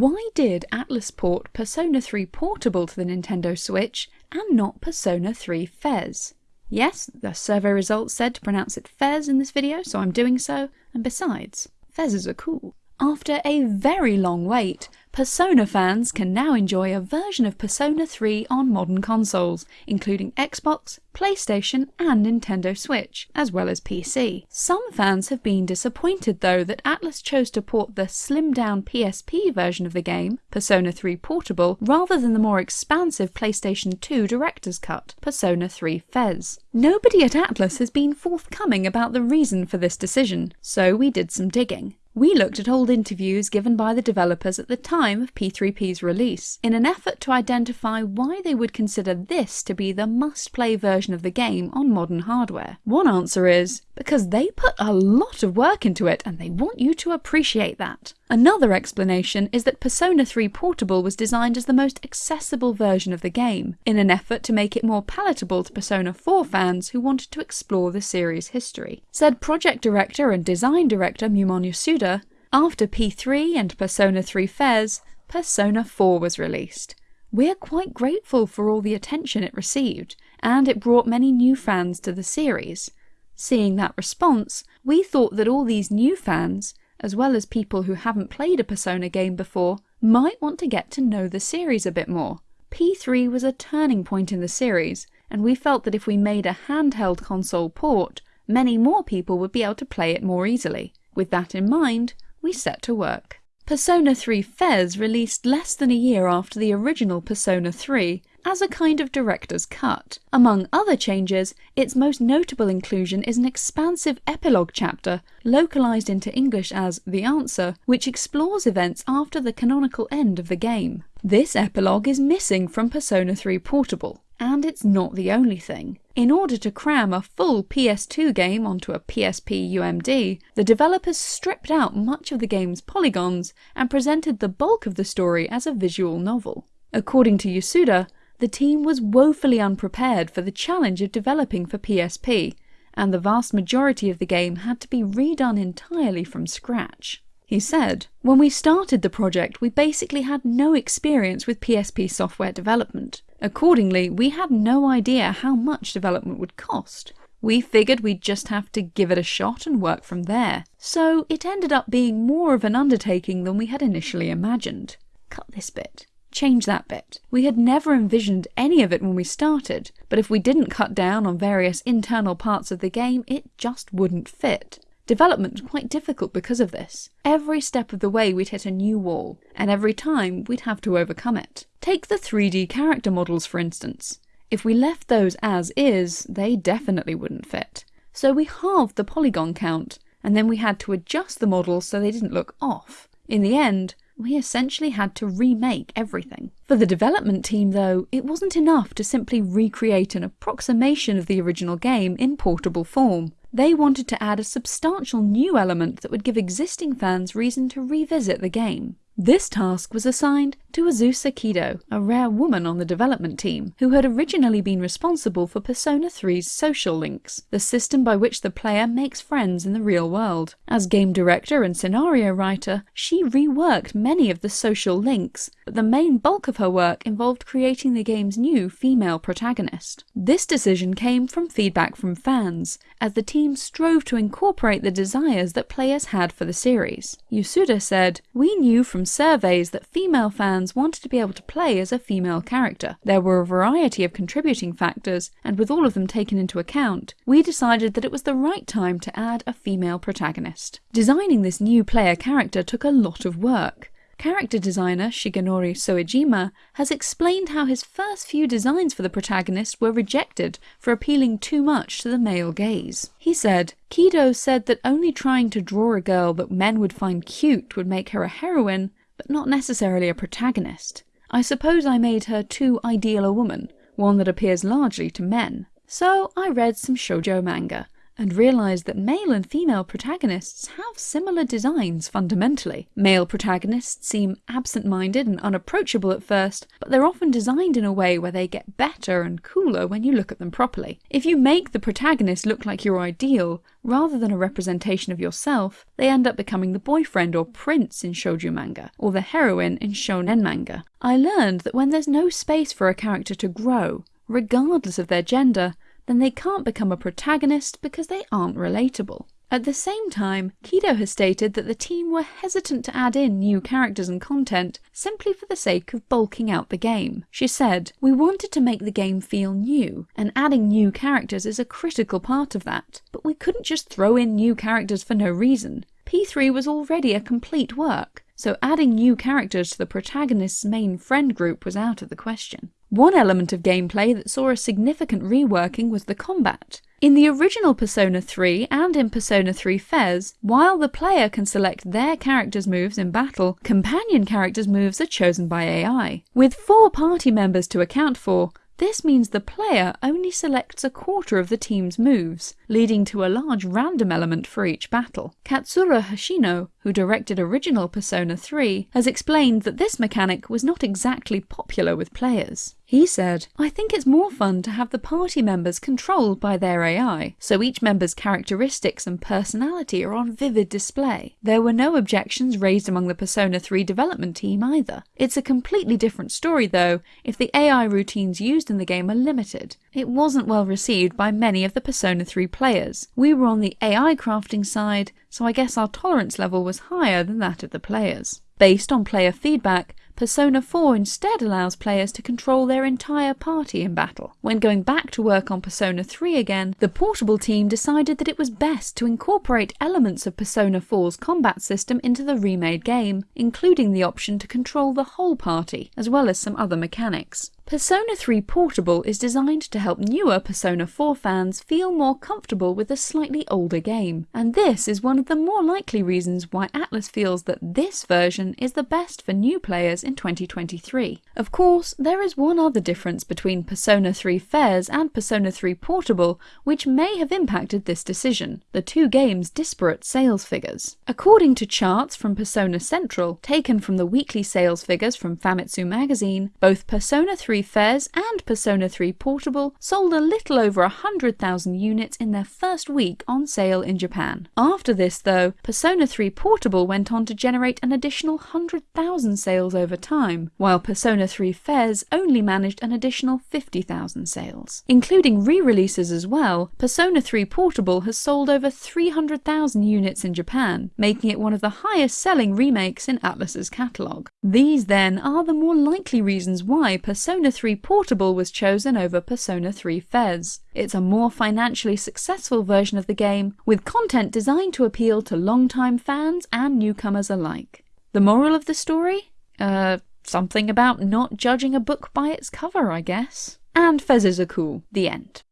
Why did Atlus port Persona 3 Portable to the Nintendo Switch and not Persona 3 Fez? Yes, the survey results said to pronounce it Fez in this video, so I'm doing so, and besides, Fezes are cool. After a very long wait, Persona fans can now enjoy a version of Persona 3 on modern consoles, including Xbox, PlayStation and Nintendo Switch, as well as PC. Some fans have been disappointed though that Atlus chose to port the slimmed down PSP version of the game, Persona 3 Portable, rather than the more expansive PlayStation 2 Director's Cut, Persona 3 Fez. Nobody at Atlus has been forthcoming about the reason for this decision, so we did some digging. We looked at old interviews given by the developers at the time of P3P's release, in an effort to identify why they would consider this to be the must-play version of the game on modern hardware. One answer is, because they put a lot of work into it and they want you to appreciate that. Another explanation is that Persona 3 Portable was designed as the most accessible version of the game, in an effort to make it more palatable to Persona 4 fans who wanted to explore the series' history. Said project director and design director Mumon Yasuda, after P3 and Persona 3 FES, Persona 4 was released. We're quite grateful for all the attention it received, and it brought many new fans to the series. Seeing that response, we thought that all these new fans, as well as people who haven't played a Persona game before, might want to get to know the series a bit more. P3 was a turning point in the series, and we felt that if we made a handheld console port, many more people would be able to play it more easily. With that in mind, we set to work. Persona 3 Fez released less than a year after the original Persona 3 as a kind of director's cut. Among other changes, its most notable inclusion is an expansive epilogue chapter, localized into English as The Answer, which explores events after the canonical end of the game. This epilogue is missing from Persona 3 Portable, and it's not the only thing. In order to cram a full PS2 game onto a PSP UMD, the developers stripped out much of the game's polygons and presented the bulk of the story as a visual novel. According to Yasuda, the team was woefully unprepared for the challenge of developing for PSP, and the vast majority of the game had to be redone entirely from scratch. He said, When we started the project, we basically had no experience with PSP software development. Accordingly, we had no idea how much development would cost. We figured we'd just have to give it a shot and work from there. So it ended up being more of an undertaking than we had initially imagined. Cut this bit. Change that bit. We had never envisioned any of it when we started, but if we didn't cut down on various internal parts of the game, it just wouldn't fit. Development was quite difficult because of this. Every step of the way we'd hit a new wall, and every time we'd have to overcome it. Take the 3D character models for instance. If we left those as is, they definitely wouldn't fit. So we halved the polygon count, and then we had to adjust the models so they didn't look off. In the end, we essentially had to remake everything. For the development team though, it wasn't enough to simply recreate an approximation of the original game in portable form. They wanted to add a substantial new element that would give existing fans reason to revisit the game. This task was assigned to Azusa Kido, a rare woman on the development team, who had originally been responsible for Persona 3's social links, the system by which the player makes friends in the real world. As game director and scenario writer, she reworked many of the social links, but the main bulk of her work involved creating the game's new female protagonist. This decision came from feedback from fans, as the team strove to incorporate the desires that players had for the series. Yasuda said, We knew from surveys that female fans wanted to be able to play as a female character. There were a variety of contributing factors, and with all of them taken into account, we decided that it was the right time to add a female protagonist. Designing this new player character took a lot of work. Character designer Shigenori Soejima has explained how his first few designs for the protagonist were rejected for appealing too much to the male gaze. He said, Kido said that only trying to draw a girl that men would find cute would make her a heroine, but not necessarily a protagonist. I suppose I made her too ideal a woman, one that appears largely to men. So I read some shoujo manga, and realised that male and female protagonists have similar designs fundamentally. Male protagonists seem absent-minded and unapproachable at first, but they're often designed in a way where they get better and cooler when you look at them properly. If you make the protagonist look like your ideal, rather than a representation of yourself, they end up becoming the boyfriend or prince in shoujo manga, or the heroine in shonen manga. I learned that when there's no space for a character to grow, regardless of their gender, then they can't become a protagonist because they aren't relatable. At the same time, Kido has stated that the team were hesitant to add in new characters and content simply for the sake of bulking out the game. She said, We wanted to make the game feel new, and adding new characters is a critical part of that, but we couldn't just throw in new characters for no reason. P3 was already a complete work, so adding new characters to the protagonist's main friend group was out of the question. One element of gameplay that saw a significant reworking was the combat. In the original Persona 3 and in Persona 3 FES, while the player can select their character's moves in battle, companion characters' moves are chosen by AI. With four party members to account for, this means the player only selects a quarter of the team's moves, leading to a large random element for each battle. Katsura Hashino, who directed original Persona 3, has explained that this mechanic was not exactly popular with players. He said, I think it's more fun to have the party members controlled by their AI, so each member's characteristics and personality are on vivid display. There were no objections raised among the Persona 3 development team either. It's a completely different story though if the AI routines used in the game are limited. It wasn't well received by many of the Persona 3 players. We were on the AI crafting side, so I guess our tolerance level was higher than that of the players. Based on player feedback, Persona 4 instead allows players to control their entire party in battle. When going back to work on Persona 3 again, the Portable team decided that it was best to incorporate elements of Persona 4's combat system into the remade game, including the option to control the whole party, as well as some other mechanics. Persona 3 Portable is designed to help newer Persona 4 fans feel more comfortable with a slightly older game, and this is one of the more likely reasons why Atlus feels that this version is the best for new players in 2023. Of course, there is one other difference between Persona 3 FES and Persona 3 Portable which may have impacted this decision, the two games' disparate sales figures. According to charts from Persona Central, taken from the weekly sales figures from Famitsu magazine, both Persona 3 3 FES and Persona 3 Portable sold a little over 100,000 units in their first week on sale in Japan. After this though, Persona 3 Portable went on to generate an additional 100,000 sales over time, while Persona 3 FES only managed an additional 50,000 sales. Including re-releases as well, Persona 3 Portable has sold over 300,000 units in Japan, making it one of the highest selling remakes in Atlus's catalogue. These then are the more likely reasons why Persona Persona 3 Portable was chosen over Persona 3 Fez. It's a more financially successful version of the game, with content designed to appeal to long-time fans and newcomers alike. The moral of the story? Uh, something about not judging a book by its cover, I guess. And FESes are cool. The end.